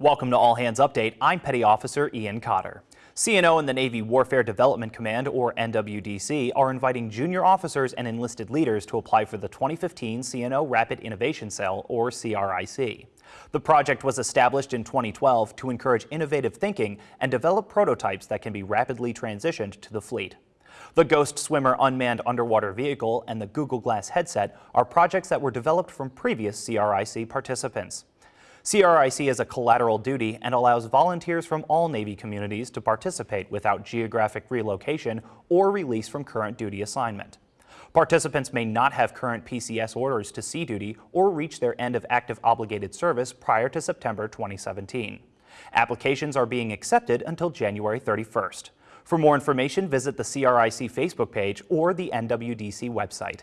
Welcome to All Hands Update. I'm Petty Officer Ian Cotter. CNO and the Navy Warfare Development Command, or NWDC, are inviting junior officers and enlisted leaders to apply for the 2015 CNO Rapid Innovation Cell, or CRIC. The project was established in 2012 to encourage innovative thinking and develop prototypes that can be rapidly transitioned to the fleet. The Ghost Swimmer unmanned underwater vehicle and the Google Glass headset are projects that were developed from previous CRIC participants. CRIC is a collateral duty and allows volunteers from all Navy communities to participate without geographic relocation or release from current duty assignment. Participants may not have current PCS orders to sea duty or reach their end of active obligated service prior to September 2017. Applications are being accepted until January 31st. For more information, visit the CRIC Facebook page or the NWDC website.